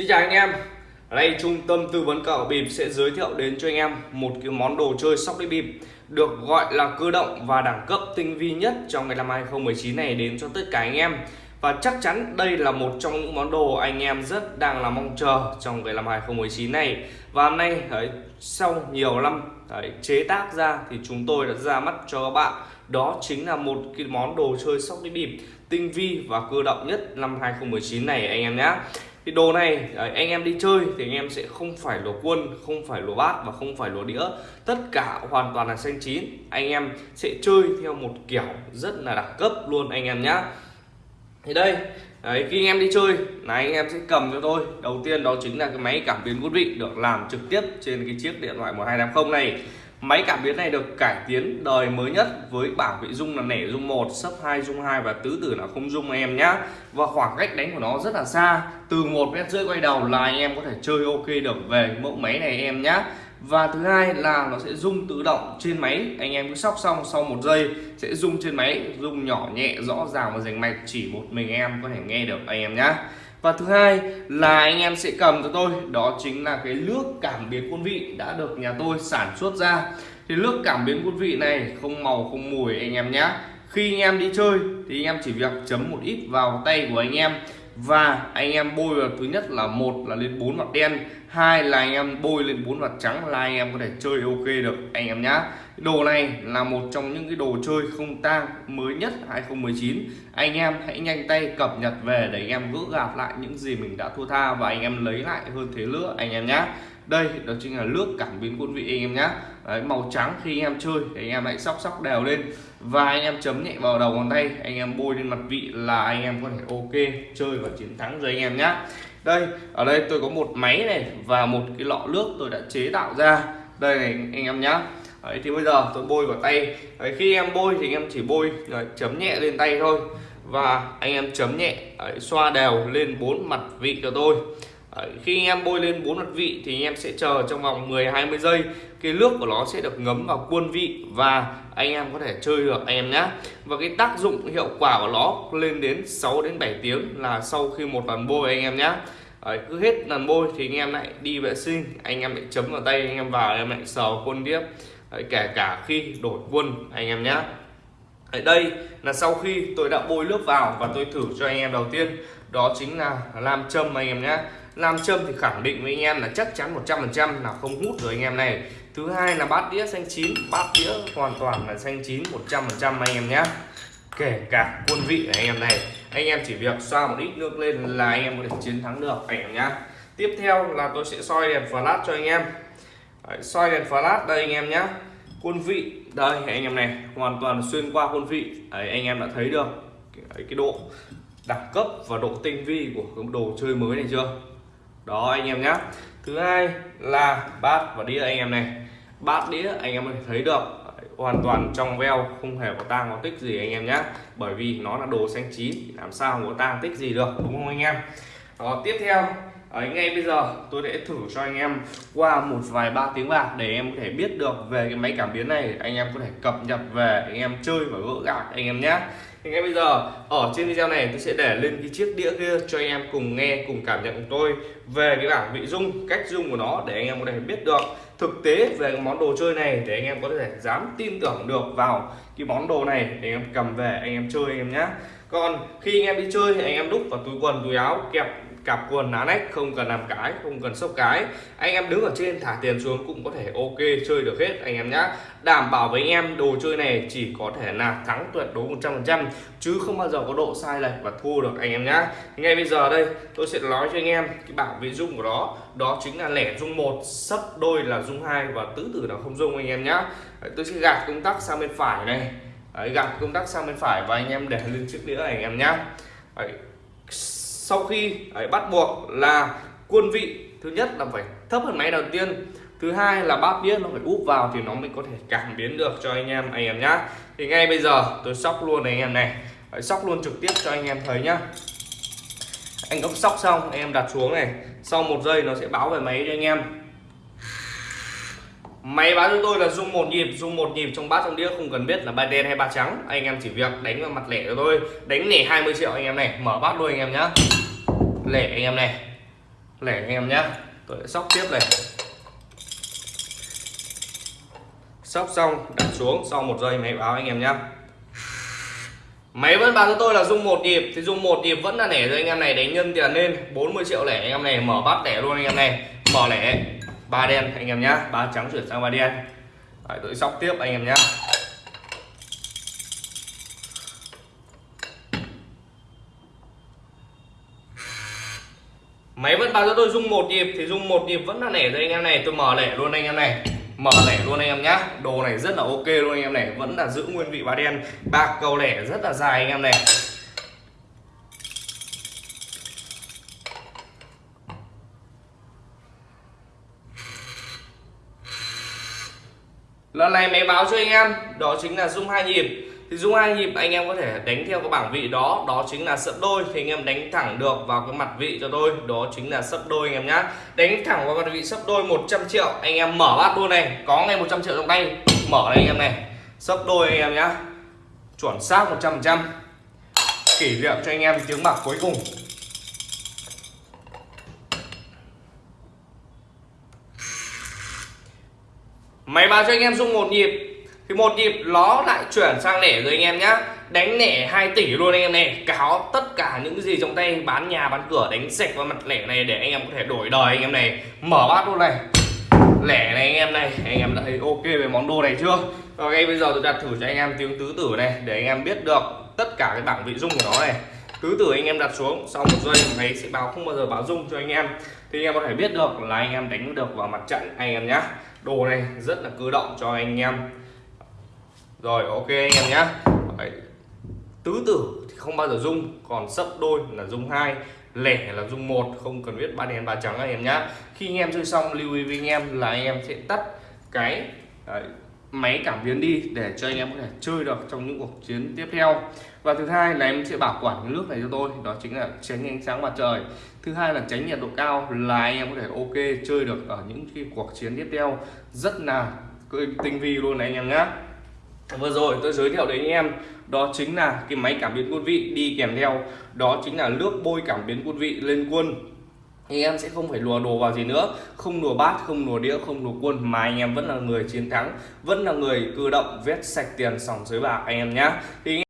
Xin chào anh em. Ở đây trung tâm tư vấn cờ bịp sẽ giới thiệu đến cho anh em một cái món đồ chơi sóc đĩa bịp được gọi là cơ động và đẳng cấp tinh vi nhất trong ngày năm 2019 này đến cho tất cả anh em. Và chắc chắn đây là một trong những món đồ anh em rất đang là mong chờ trong cái năm 2019 này. Và hôm nay đấy, sau nhiều năm đấy, chế tác ra thì chúng tôi đã ra mắt cho các bạn. Đó chính là một cái món đồ chơi sóc đĩa bịp tinh vi và cơ động nhất năm 2019 này anh em nhé thì đồ này à, anh em đi chơi thì anh em sẽ không phải lùa quân không phải lùa bát và không phải lùa đĩa. Tất cả hoàn toàn là xanh chín. Anh em sẽ chơi theo một kiểu rất là đẳng cấp luôn anh em nhé thì đây Đấy, khi anh em đi chơi là anh em sẽ cầm cho tôi. Đầu tiên đó chính là cái máy cảm biến quân vị được làm trực tiếp trên cái chiếc điện thoại 1280 này. Máy cảm biến này được cải tiến đời mới nhất với bảng vị dung là nẻ dung 1, sấp 2 dung 2 và tứ tử là không dung em nhá. Và khoảng cách đánh của nó rất là xa, từ một mét rưỡi quay đầu là anh em có thể chơi ok được về mẫu máy này em nhá. Và thứ hai là nó sẽ rung tự động trên máy, anh em cứ sóc xong sau một giây sẽ rung trên máy, rung nhỏ nhẹ rõ ràng và rành mạch. Chỉ một mình em có thể nghe được anh em nhá. Và thứ hai là anh em sẽ cầm cho tôi đó chính là cái nước cảm biến quân vị đã được nhà tôi sản xuất ra. Thì nước cảm biến quân vị này không màu không mùi anh em nhé khi anh em đi chơi thì anh em chỉ việc chấm một ít vào tay của anh em và anh em bôi vào thứ nhất là một là lên bốn mặt đen hai là anh em bôi lên bốn mặt trắng là anh em có thể chơi ok được anh em nhá đồ này là một trong những cái đồ chơi không tang mới nhất 2019 anh em hãy nhanh tay cập nhật về để anh em gỡ gạt lại những gì mình đã thua tha và anh em lấy lại hơn thế nữa anh em nhá đây đó chính là nước cảm biến quân vị anh em nhá Đấy, màu trắng khi anh em chơi thì anh em hãy sóc sóc đều lên và anh em chấm nhẹ vào đầu ngón tay anh em bôi lên mặt vị là anh em có thể ok chơi và chiến thắng rồi anh em nhá. Đây ở đây tôi có một máy này và một cái lọ nước tôi đã chế tạo ra. Đây này anh em nhá. Đấy, thì bây giờ tôi bôi vào tay. Đấy, khi em bôi thì anh em chỉ bôi rồi, chấm nhẹ lên tay thôi. Và anh em chấm nhẹ Đấy, xoa đều lên bốn mặt vị cho tôi. Đấy, khi anh em bôi lên bốn mặt vị thì anh em sẽ chờ trong vòng 10 20 giây cái nước của nó sẽ được ngấm vào quân vị và anh em có thể chơi được anh em nhé và cái tác dụng hiệu quả của nó lên đến 6 đến 7 tiếng là sau khi một lần bôi anh em nhé Đấy, cứ hết lần bôi thì anh em lại đi vệ sinh anh em lại chấm vào tay anh em vào anh em lại sờ quân tiếp Đấy, kể cả khi đổi quân anh em nhé ở đây là sau khi tôi đã bôi nước vào và tôi thử cho anh em đầu tiên đó chính là làm châm anh em nhé làm châm thì khẳng định với anh em là chắc chắn 100% là không hút rồi anh em này thứ hai là bát đĩa xanh chín bát đĩa hoàn toàn là xanh chín 100% anh em nhé kể cả quân vị anh em này anh em chỉ việc xoa một ít nước lên là anh em có thể chiến thắng được anh em nhé tiếp theo là tôi sẽ soi đèn flash cho anh em Đấy, soi đèn flash đây anh em nhé quân vị đây anh em này hoàn toàn xuyên qua quân vị Đấy, anh em đã thấy được cái, cái độ đẳng cấp và độ tinh vi của cái đồ chơi mới này chưa? Đó, anh em nhé thứ hai là bát và đĩa anh em này. Bát, đĩa, anh em thấy được. Hoàn toàn trong veo, không hề có tang có tích gì anh em nhé bởi vì nó là đồ xanh chín làm sao có tang tích gì được, đúng không anh em? Đó, tiếp theo Đấy, ngay bây giờ tôi sẽ thử cho anh em qua một vài ba tiếng bạc để em có thể biết được về cái máy cảm biến này anh em có thể cập nhật về anh em chơi và gỡ gạc anh em nhé thì ngay bây giờ ở trên video này tôi sẽ để lên cái chiếc đĩa kia cho anh em cùng nghe cùng cảm nhận cùng tôi về cái bảng vị dung cách dung của nó để anh em có thể biết được thực tế về cái món đồ chơi này để anh em có thể dám tin tưởng được vào cái món đồ này để anh em cầm về anh em chơi anh em nhé còn khi anh em đi chơi thì anh em đúc vào túi quần túi áo kẹp cặp quần ná nách không cần làm cái không cần sốc cái. Anh em đứng ở trên thả tiền xuống cũng có thể ok chơi được hết anh em nhá. Đảm bảo với anh em đồ chơi này chỉ có thể là thắng tuyệt đối 100% chứ không bao giờ có độ sai lệch và thua được anh em nhá. Ngay bây giờ đây tôi sẽ nói cho anh em cái bảng vị dung của nó đó chính là lẻ dung một sấp đôi là dung hai và tứ tử là không dung anh em nhá. Tôi sẽ gạt công tắc sang bên phải này. Đấy, gạt công tắc sang bên phải và anh em để lên chiếc đĩa này anh em nhá. Đấy, sau khi ấy, bắt buộc là quân vị thứ nhất là phải thấp hơn máy đầu tiên thứ hai là bát đĩa nó phải úp vào thì nó mới có thể cảm biến được cho anh em anh em nhá. Thì ngay bây giờ tôi sóc luôn này anh em này. Đấy, sóc luôn trực tiếp cho anh em thấy nhá. Anh ốc sóc xong anh em đặt xuống này. Sau một giây nó sẽ báo về máy cho anh em. Máy báo cho tôi là dung một nhịp dung một nhịp trong bát trong đĩa không cần biết là ba đen hay ba trắng. Anh em chỉ việc đánh vào mặt lẻ cho tôi. Đánh lẻ 20 triệu anh em này mở bát luôn anh em nhá lẻ anh em này. Lẻ anh em nhá. Tôi sẽ sóc tiếp này. Sóc xong đặt xuống sau một giây máy báo anh em nhá. Máy vẫn báo cho tôi là dùng một nhịp thì dùng một nhịp vẫn là lẻ rồi anh em này. Đánh nhân tiền lên 40 triệu lẻ anh em này. Mở bát lẻ luôn anh em này. Mở lẻ. Ba đen anh em nhá. Ba trắng chuyển sang ba đen. Đấy, tôi sóc tiếp anh em nhá. Máy vẫn báo cho tôi dung một nhịp, thì dung một nhịp vẫn là lẻ rồi anh em này. Tôi mở lẻ luôn anh em này. Mở lẻ luôn anh em nhá. Đồ này rất là ok luôn anh em này. Vẫn là giữ nguyên vị ba đen. Bạc cầu lẻ rất là dài anh em này. Lần này máy báo cho anh em, đó chính là dung hai nhịp thì dung hai nhịp anh em có thể đánh theo cái bảng vị đó. Đó chính là sấp đôi. Thì anh em đánh thẳng được vào cái mặt vị cho tôi. Đó chính là sấp đôi anh em nhá. Đánh thẳng vào mặt vị sấp đôi 100 triệu. Anh em mở bát luôn này. Có ngay 100 triệu trong tay. Mở đây anh em này. Sấp đôi anh em nhá. Chuẩn xác 100 trăm. Kỷ niệm cho anh em tiếng bạc cuối cùng. Máy báo cho anh em dung một nhịp thì một nhịp nó lại chuyển sang lẻ rồi anh em nhá đánh lẻ 2 tỷ luôn anh em này cáo tất cả những gì trong tay bán nhà bán cửa đánh sạch vào mặt lẻ này để anh em có thể đổi đời anh em này mở bát luôn này lẻ này anh em này anh em đã thấy ok về món đồ này chưa và ngay bây giờ tôi đặt thử cho anh em tiếng tứ tử này để anh em biết được tất cả cái bảng vị dung của nó này tứ tử anh em đặt xuống sau một giây máy sẽ báo không bao giờ báo dung cho anh em thì anh em có thể biết được là anh em đánh được vào mặt trận anh em nhá đồ này rất là cơ động cho anh em rồi ok anh em nhé tứ tử thì không bao giờ dung còn sấp đôi là dung hai lẻ là dung một không cần biết ba đen ba trắng anh em nhé khi anh em chơi xong lưu ý với anh em là anh em sẽ tắt cái đấy, máy cảm biến đi để cho anh em có thể chơi được trong những cuộc chiến tiếp theo. Và thứ hai là em sẽ bảo quản cái nước này cho tôi đó chính là tránh ánh sáng mặt trời. Thứ hai là tránh nhiệt độ cao là anh em có thể ok chơi được ở những cái cuộc chiến tiếp theo. Rất là tinh vi luôn này anh em nhé vừa rồi tôi giới thiệu đến anh em, đó chính là cái máy cảm biến quân vị đi kèm theo. Đó chính là nước bôi cảm biến quân vị lên quân. Anh em sẽ không phải lùa đồ vào gì nữa, không lùa bát, không lùa đĩa, không lùa quân. Mà anh em vẫn là người chiến thắng, vẫn là người cơ động, vét sạch tiền sòng dưới bạc anh em nhé thì